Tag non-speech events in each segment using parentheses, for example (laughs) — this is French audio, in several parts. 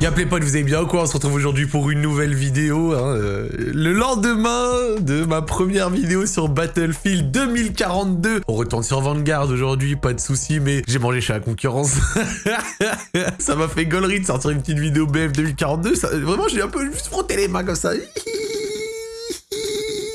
Y'a les potes, vous allez bien quoi On se retrouve aujourd'hui pour une nouvelle vidéo. Hein, euh, le lendemain de ma première vidéo sur Battlefield 2042. On retourne sur Vanguard aujourd'hui, pas de soucis, mais j'ai mangé chez la concurrence. (laughs) ça m'a fait gaulerie de sortir une petite vidéo BF 2042. Ça, vraiment, j'ai un peu juste frotté les mains comme ça. (laughs)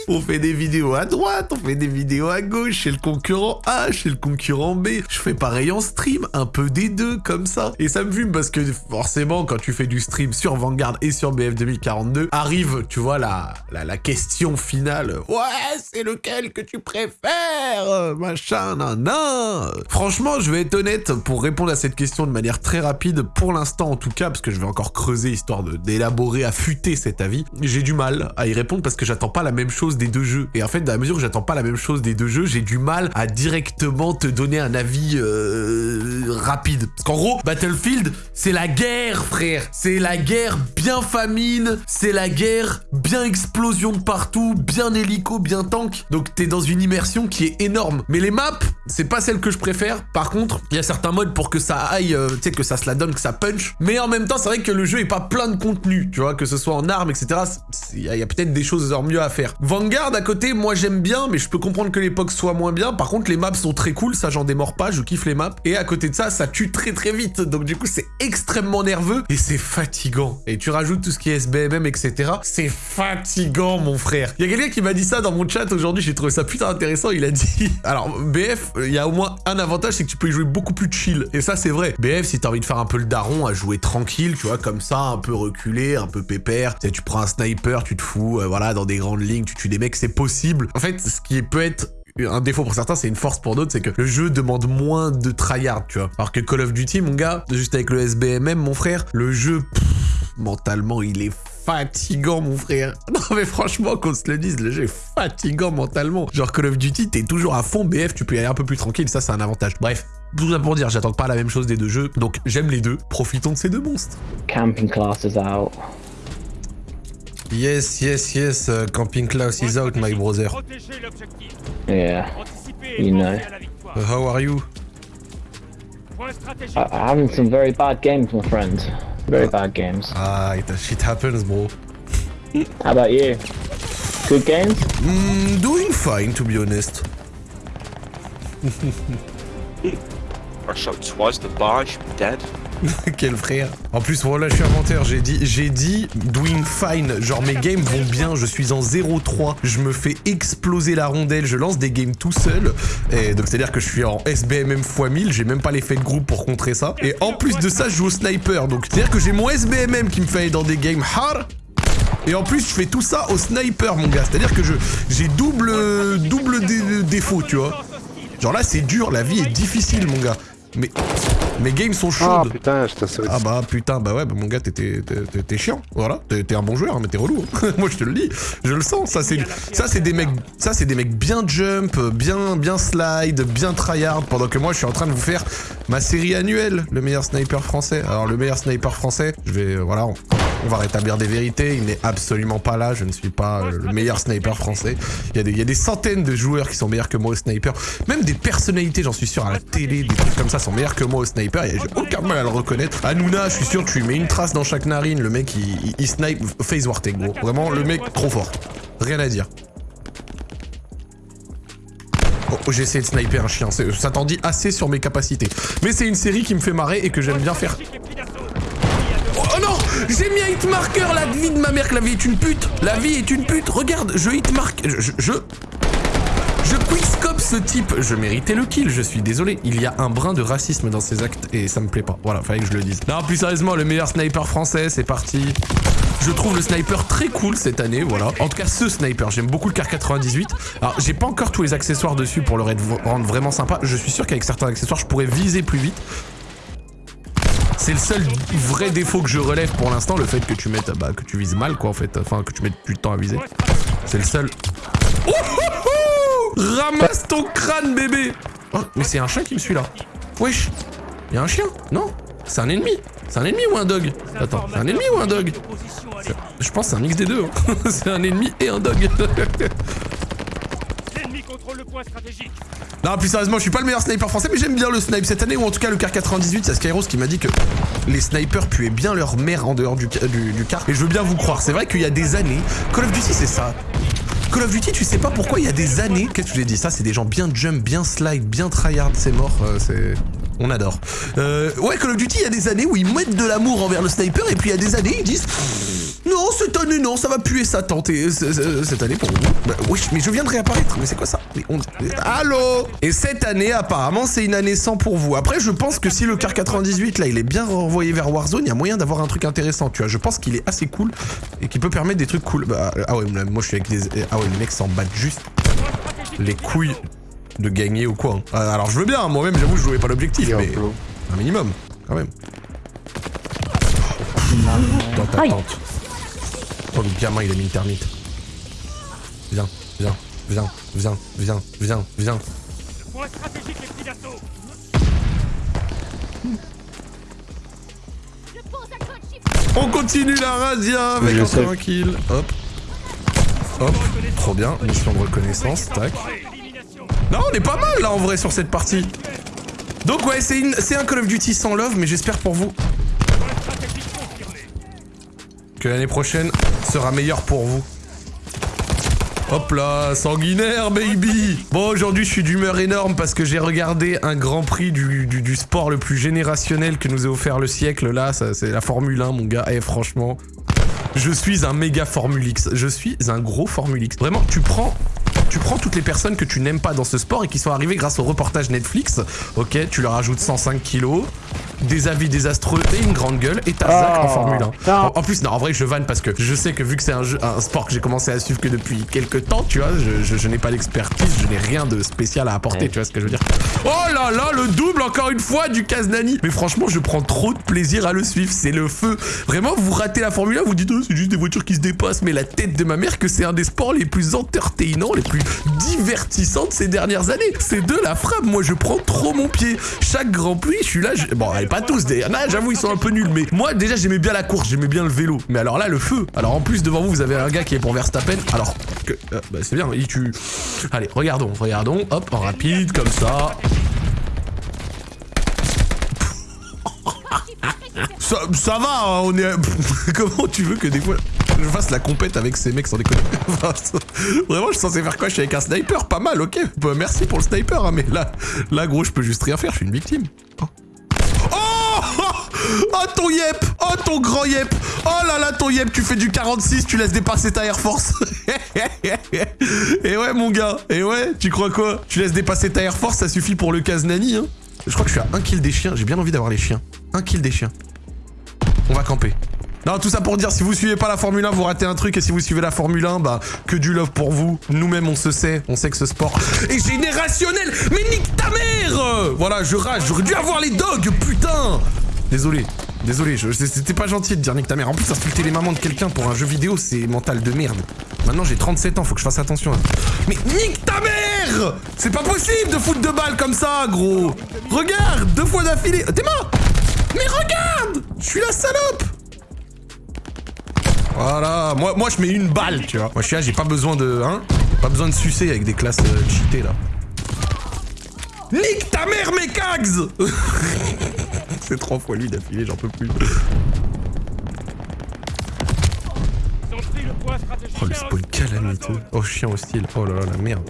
On fait des vidéos à droite, on fait des vidéos à gauche, chez le concurrent A, chez le concurrent B. Je fais pareil en stream, un peu des deux, comme ça. Et ça me fume parce que forcément, quand tu fais du stream sur Vanguard et sur BF 2042, arrive, tu vois, la, la, question finale. Ouais, c'est lequel que tu préfères? Machin, nan, nan. Franchement, je vais être honnête pour répondre à cette question de manière très rapide, pour l'instant en tout cas, parce que je vais encore creuser histoire d'élaborer, affûter cet avis. J'ai du mal à y répondre parce que j'attends pas la même chose des deux jeux. Et en fait, dans la mesure où j'attends pas la même chose des deux jeux, j'ai du mal à directement te donner un avis euh, rapide. Parce qu'en gros, Battlefield, c'est la guerre, frère. C'est la guerre bien famine, c'est la guerre bien explosion de partout, bien hélico, bien tank. Donc t'es dans une immersion qui est énorme. Mais les maps, c'est pas celle que je préfère. Par contre, il y a certains modes pour que ça aille, euh, tu sais, que ça se la donne, que ça punch. Mais en même temps, c'est vrai que le jeu est pas plein de contenu, tu vois, que ce soit en armes, etc. Il y a, peut-être des choses mieux à faire. Vanguard à côté, moi j'aime bien, mais je peux comprendre que l'époque soit moins bien. Par contre, les maps sont très cool, ça j'en démords pas, je kiffe les maps. Et à côté de ça, ça tue très très vite. Donc du coup, c'est extrêmement nerveux et c'est fatigant. Et tu rajoutes tout ce qui est SBMM, etc. C'est fatigant, mon frère. Il y a quelqu'un qui m'a dit ça dans mon chat aujourd'hui, j'ai trouvé ça putain intéressant. Il a dit... (laughs) Alors, BF, il y a au moins un avantage, c'est que tu peux y jouer beaucoup plus chill. Et ça, c'est vrai. BF, si t'as envie de faire un peu le daron, à jouer tranquille, tu vois, comme ça, un peu reculé, un peu pépère. Tu, prends un sniper, tu te fous, euh, voilà, dans des grandes lignes, tu tues des mecs, c'est possible. En fait, ce qui peut être un défaut pour certains, c'est une force pour d'autres, c'est que le jeu demande moins de tryhard, tu vois. Alors que Call of Duty, mon gars, juste avec le SBMM, mon frère, le jeu, mentalement, il est fatigant, mon frère. (laughs) Non, mais franchement, qu'on se le dise, le jeu est fatigant mentalement. Genre, Call of Duty, t'es toujours à fond, BF, tu peux y aller un peu plus tranquille, ça, c'est un avantage. Bref, tout ça pour dire, j'attends pas la même chose des deux jeux, donc j'aime les deux, profitons de ces deux monstres. Camping class is out. Yes, yes, yes, uh, camping class is out, my brother. Yeah, you know. Uh, how are you? I I'm having some very bad games, my friend. Very bad games. Ah, it, shit happens, bro. How about you? Good games? Mm, doing fine, to be honest. (laughs) I shot twice the bar, I should be dead. (laughs) Quel frère. En plus, voilà, je suis inventeur. J'ai dit, j'ai dit doing fine. Genre, mes games vont bien. Je suis en 0-3. Je me fais exploser la rondelle. Je lance des games tout seul. Et donc, c'est-à-dire que je suis en SBMM x 1000. J'ai même pas l'effet de groupe pour contrer ça. Et en plus de ça, je joue au sniper. Donc, c'est-à-dire que j'ai mon SBMM qui me fait aller dans des games hard. Et en plus, je fais tout ça au sniper, mon gars. C'est-à-dire que je j'ai double, double défaut, tu vois. Genre là, c'est dur. La vie est difficile, mon gars. Mais mes games sont chaudes. Ah putain, je t'assurais. Ah bah putain, bah ouais, bah mon gars, t'es chiant. Voilà, t'es un bon joueur, mais t'es relou. (laughs) Moi, je te le dis, je le sens. Ça, c'est ça, c'est des mecs, ça, c'est des mecs bien jump, bien, bien slide, bien tryhard. Pendant que moi, je suis en train de vous faire ma série annuelle, le meilleur sniper français. Alors, le meilleur sniper français, je vais, voilà. On va rétablir des vérités, il n'est absolument pas là, je ne suis pas le meilleur sniper français. Il y, a des, centaines de joueurs qui sont meilleurs que moi au sniper. Même des personnalités, j'en suis sûr, à la télé, des trucs comme ça sont meilleurs que moi au sniper. J'ai aucun mal à le reconnaître. Hanouna, je suis sûr, tu lui mets une trace dans chaque narine. Le mec, il, snipe face wartech, gros. Vraiment, le mec, trop fort. Rien à dire. Oh, j'ai essayé de sniper un chien, ça t'en dit assez sur mes capacités. Mais c'est une série qui me fait marrer et que j'aime bien faire. J'ai mis un hitmarker La vie de ma mère que la vie est une pute La vie est une pute Regarde, je hitmark... Je... Je... Je, quickscope ce type Je méritais le kill, je suis désolé. Il y a un brin de racisme dans ces actes et ça me plaît pas. Voilà, fallait que je le dise. Non, plus sérieusement, le meilleur sniper français, c'est parti. Je trouve le sniper très cool cette année, voilà. En tout cas, ce sniper, j'aime beaucoup le car 98. Alors, j'ai pas encore tous les accessoires dessus pour le rendre vraiment sympa. Je suis sûr qu'avec certains accessoires, je pourrais viser plus vite. C'est le seul vrai défaut que je relève pour l'instant, le fait que tu mettes, bah, que tu vises mal, quoi, en fait. Enfin, que tu mettes plus de temps à viser. C'est le seul. Oh, oh, oh Ramasse ton crâne, bébé Oh, mais c'est un chien qui me suit là. Wesh Il y a un chien Non? C'est un ennemi C'est un ennemi ou un dog? Attends, c'est un ennemi ou un dog? Je pense que c'est un mix des deux. Hein. (laughs) c'est un ennemi et un dog. (laughs) Non, plus sérieusement, je suis pas le meilleur sniper français, mais j'aime bien le snipe cette année, ou en tout cas le car 98, c'est Skyros qui m'a dit que les snipers puaient bien leur mère en dehors du, du, du car. Et je veux bien vous croire, c'est vrai qu'il y a des années, Call of Duty c'est ça. Call of Duty, tu sais pas pourquoi il y a des années. Qu'est-ce que je l'ai dit? Ça, c'est des gens bien jump, bien slide, bien tryhard, c'est mort. euh, c'est. On adore. Euh, ouais, Call of Duty, il y a des années où ils mettent de l'amour envers le sniper, et puis il y a des années, ils disent Non, cette année, non, ça va puer ça, tenter. Cette année, pour vous. Bah, oui, mais je viens de réapparaître. Mais c'est quoi ça? Mais on... Allô? Et cette année, apparemment, c'est une année sans pour vous. Après, je pense que si le car 98, là, il est bien renvoyé vers Warzone, il y a moyen d'avoir un truc intéressant, tu vois. Je pense qu'il est assez cool et qu'il peut permettre des trucs cool. Bah, ah ouais, moi, je suis avec des. Ah ouais, les mecs s'en battent juste les couilles de gagner ou quoi. hein. Euh, Alors je veux bien, moi-même j'avoue je jouais pas l'objectif, mais un minimum, quand même. Dans ta Aïe. tente. Oh le gamin il a mis une termite. Viens, viens, viens, viens, viens, viens, viens. Point stratégique les petits d'assaut On continue la razzia avec Je un tranquille. Hop. Hop. Trop bien. Mission de reconnaissance. Tac. Non, on est pas mal là en vrai sur cette partie. Donc ouais, c'est une- c'est un Call of Duty sans love, mais j'espère pour vous que l'année prochaine sera meilleure pour vous. Hop là, sanguinaire baby. Bon aujourd'hui je suis d'humeur énorme parce que j'ai regardé un grand prix du, du- sport le plus générationnel que nous a offert le siècle. Là, c'est la Formule 1 mon gars, et franchement, je suis un méga Formule X, je suis un gros Formule X. Vraiment, tu prends... Tu prends toutes les personnes que tu n'aimes pas dans ce sport et qui sont arrivées grâce au reportage Netflix, ok, tu leur ajoutes 105 kilos, des avis désastreux et une grande gueule, et t'as Zach en Oh, Formule 1. putain. En, en plus, non, en vrai, je vanne parce que je sais que vu que c'est un, jeu- un sport que j'ai commencé à suivre que depuis quelques temps, tu vois, je, je- je n'ai pas d'expertise, je n'ai rien de spécial à apporter, Ouais. tu vois ce que je veux dire. Oh là là, le double encore une fois du Kaznani. Mais franchement, je prends trop de plaisir à le suivre, c'est le feu. Vraiment, vous ratez la Formule 1, vous dites, oh, c'est juste des voitures qui se dépassent, mais la tête de ma mère que c'est un des sports les plus entertainants, les plus divertissants de ces dernières années. C'est de la frappe, moi je prends trop mon pied. Chaque Grand Prix, je suis là, je- bon, allez, pas tous, des... là, j'avoue, ils sont un peu nuls, mais moi déjà j'aimais bien la course, j'aimais bien le vélo. Mais alors là, le feu. Alors en plus, devant vous, vous avez un gars qui est pour Verstappen, alors euh, bah, c'est bien, il tue. Allez, regardons, regardons, hop, en rapide, comme ça. (laughs) Ça, va, hein, on est. (laughs) Comment tu veux que des fois je fasse la compète avec ces mecs sans déconner? (laughs) Vraiment, je suis censé faire quoi? Je suis avec un sniper, pas mal, ok. Bah, merci pour le sniper, hein, mais là, là, gros, je peux juste rien faire, je suis une victime. Oh, oh ton yep. Oh ton grand yep. Oh là là ton yep Tu fais du 46, tu laisses dépasser ta Air Force. (laughs) Et ouais mon gars. Et ouais, tu crois quoi? Tu laisses dépasser ta Air Force, ça suffit pour le Kaznani hein. Je crois que je suis à un kill des chiens, j'ai bien envie d'avoir les chiens. Un kill des chiens. On va camper. Non, tout ça pour dire, si vous suivez pas la Formule 1, vous ratez un truc, et si vous suivez la Formule 1, bah, que du love pour vous. Nous-mêmes, on se sait, on sait que ce sport est générationnel, mais nique ta mère! Voilà, je rage, j'aurais dû avoir les dogs, putain Désolé, désolé, c'était pas gentil de dire nique ta mère. En plus, insulter les mamans de quelqu'un pour un jeu vidéo, c'est mental de merde. Maintenant, j'ai 37 ans, faut que je fasse attention. hein. Mais nique ta mère C'est pas possible de foutre deux balles comme ça, gros Regarde, deux fois d'affilée. T'es mort Mais regarde Je suis la salope voilà, moi, moi je mets une balle, tu vois. Moi je suis là, j'ai pas besoin de. Hein Pas besoin de sucer avec des classes euh, cheatées là. Nique ta mère, mes cags (laughs) (laughs) C'est trois fois lui d'affilée, j'en peux plus. Oh le spawn calamiteux. Oh chien hostile. Oh là là, la merde.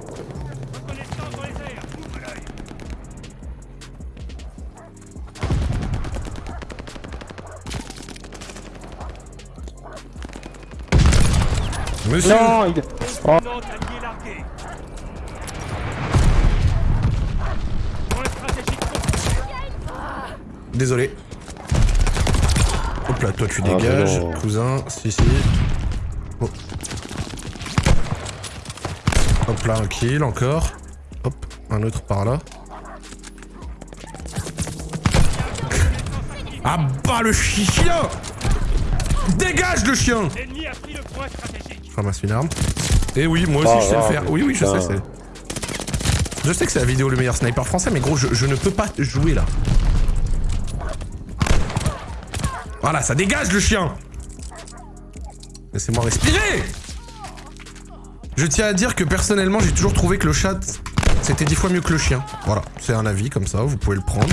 Monsieur Non, il... Oh, Non, allié largué. Point stratégique confirmé. Désolé. Hop là, toi tu dégages, non. cousin. Si, si. Oh. Hop là, un kill encore. Hop, un autre par là. Ah bah le chi- chien Dégage le chien. Je ramasse une arme. Et oui, moi aussi je sais le faire. Oui, oui, je sais. c'est- Je sais que c'est la vidéo le meilleur sniper français, mais gros, je, je ne peux pas jouer là. Voilà, ça dégage le chien Laissez-moi respirer Je tiens à dire que personnellement, j'ai toujours trouvé que le chat, c'était dix fois mieux que le chien. Voilà, c'est un avis comme ça, vous pouvez le prendre.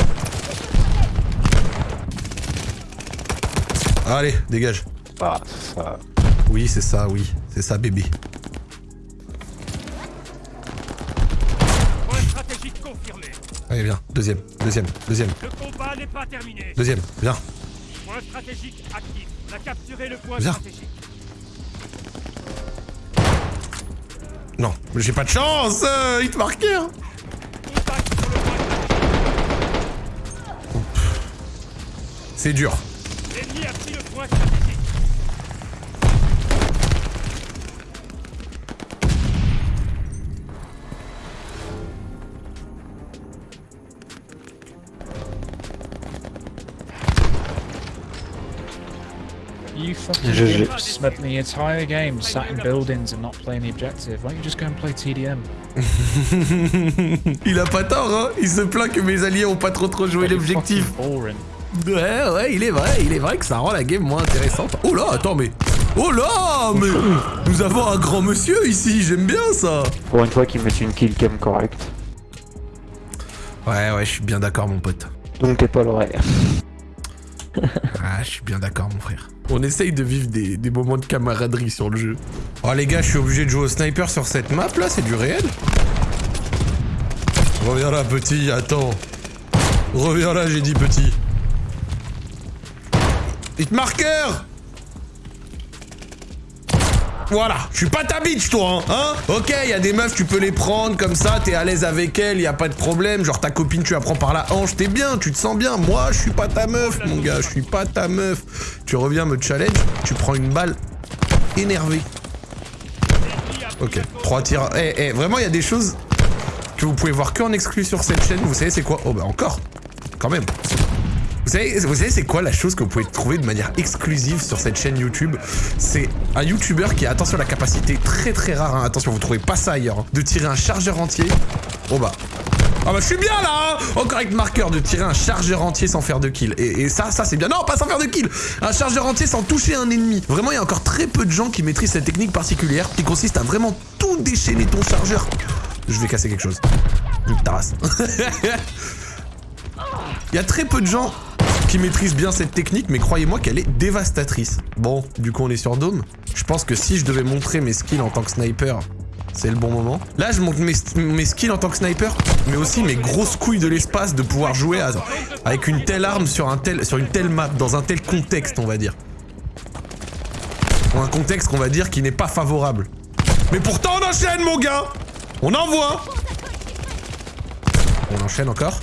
Allez, dégage. Ah, ça. Oui, c'est ça, oui. C'est ça, bébé. Allez, viens. Deuxième, deuxième, deuxième, Le combat n'est pas terminé. deuxième. Viens. Point stratégique actif. On a capturé le point Viens. stratégique. Non, mais j'ai pas de chance euh, Il te marquait, hein. C'est dur. L'ennemi a pris le point stratégique. GG. spent the entire game sat in buildings and not playing the objective. Why don't you just go and play TDM? (laughs) Il a pas tort, hein Il se plaint que mes alliés ont pas trop trop joué l'objectif. Ouais, ouais, il est vrai, il est vrai que ça rend la game moins intéressante. Oh là, attends, mais... Oh là, mais... Nous avons un grand monsieur ici, j'aime bien ça Pour une fois qu'il met une kill cam correcte. Ouais, ouais, je suis bien d'accord, mon pote. Donc t'es pas le vrai. (laughs) Ah, je suis bien d'accord, mon frère. On essaye de vivre des, des moments de camaraderie sur le jeu. Oh les gars, je suis obligé de jouer au sniper sur cette map là, c'est du réel Reviens là, petit, attends. Reviens là, j'ai dit petit. Hit marqueur Voilà, je suis pas ta bitch toi, hein, hein? Ok, il y a des meufs, tu peux les prendre comme ça, t'es à l'aise avec elles, y a pas de problème. Genre ta copine, tu la prends par la hanche, t'es bien, tu te sens bien. Moi, je suis pas ta meuf, mon gars, je suis pas ta meuf. Tu reviens me challenge, tu prends une balle énervée. Ok, trois tirs. Eh, eh, vraiment, il y a des choses que vous pouvez voir que en exclu sur cette chaîne. Vous savez, c'est quoi? Oh, bah encore Quand même. Vous savez, vous savez c'est quoi la chose que vous pouvez trouver de manière exclusive sur cette chaîne YouTube? C'est un YouTuber qui a, attention, la capacité très très rare, hein, attention, vous trouvez pas ça ailleurs, hein, de tirer un chargeur entier. Oh bah. Ah bah je suis bien là hein Encore avec marqueur de tirer un chargeur entier sans faire de kill. Et, ça, ça c'est bien. Non, pas sans faire de kill Un chargeur entier sans toucher un ennemi. Vraiment, il y a encore très peu de gens qui maîtrisent cette technique particulière qui consiste à vraiment tout déchaîner ton chargeur. Je vais casser quelque chose. Nique ta race. Il y a très peu de gens qui maîtrisent bien cette technique, mais croyez-moi qu'elle est dévastatrice. Bon, du coup on est sur Dome. Je pense que si je devais montrer mes skills en tant que sniper, c'est le bon moment. Là, je montre mes, mes skills en tant que sniper, mais aussi mes grosses couilles de l'espace de pouvoir jouer avec une telle arme sur, un tel, sur une telle map, dans un tel contexte, on va dire. Dans un contexte qu'on va dire qui n'est pas favorable. Mais pourtant on enchaîne, mon gars On envoie On enchaîne encore?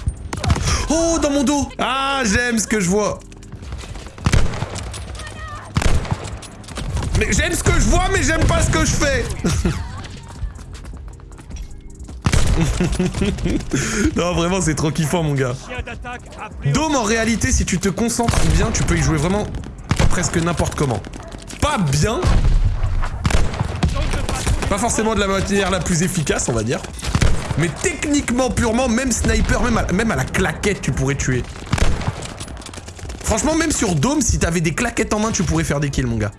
Oh, dans mon dos Ah, j'aime ce que je vois Mais j'aime ce que je vois, mais j'aime pas ce que je fais (laughs) Non, vraiment, c'est trop kiffant, mon gars. Dome, en réalité, si tu te concentres bien, tu peux y jouer vraiment presque n'importe comment. Pas bien, pas forcément de la manière la plus efficace, on va dire. Mais techniquement, purement, même sniper, même à, la claquette, tu pourrais tuer. Franchement, même sur Dome, si t'avais des claquettes en main, tu pourrais faire des kills, mon gars.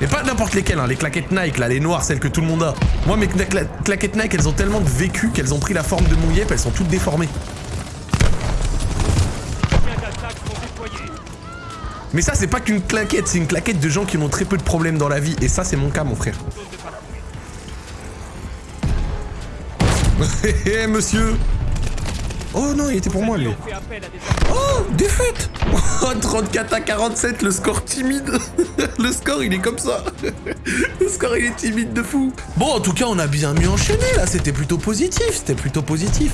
Mais pas n'importe lesquelles, hein, les claquettes Nike, là, les noires, celles que tout le monde a. Moi, mes cla- cla- claquettes Nike, elles ont tellement de vécu qu'elles ont pris la forme de mon yep, elles sont toutes déformées. Mais ça, c'est pas qu'une claquette, c'est une claquette de gens qui ont très peu de problèmes dans la vie. Et ça, c'est mon cas, mon frère. Hé (laughs) hé, monsieur Oh non, il était pour moi, lui. Oh, défaite (laughs) Oh, 34 à 47, le score timide (laughs) Le score, il est comme ça (laughs) Le score, il est timide de fou Bon, en tout cas, on a bien mieux enchaîné, là, c'était plutôt positif, c'était plutôt positif.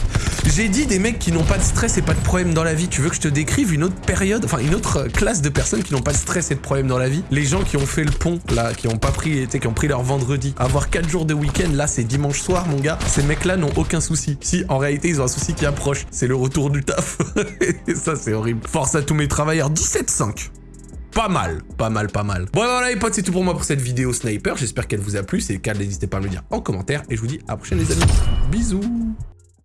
J'ai dit des mecs qui n'ont pas de stress et pas de problème dans la vie. Tu veux que je te décrive une autre période, enfin, une autre classe de personnes qui n'ont pas de stress et de problème dans la vie? Les gens qui ont fait le pont, là, qui ont pas pris, qui ont pris leur vendredi. Avoir 4 jours de week-end, là, c'est dimanche soir, mon gars. Ces mecs-là n'ont aucun souci. Si, en réalité, ils ont un souci qui approche. C'est le retour du taf. (laughs) et ça, c'est horrible. Force à tous mes travailleurs. 17-5. Pas mal, pas mal, pas mal. Bon voilà les potes, c'est tout pour moi pour cette vidéo sniper. J'espère qu'elle vous a plu. Si c'est le cas, n'hésitez pas à me le dire en commentaire. Et je vous dis à la prochaine les amis. Bisous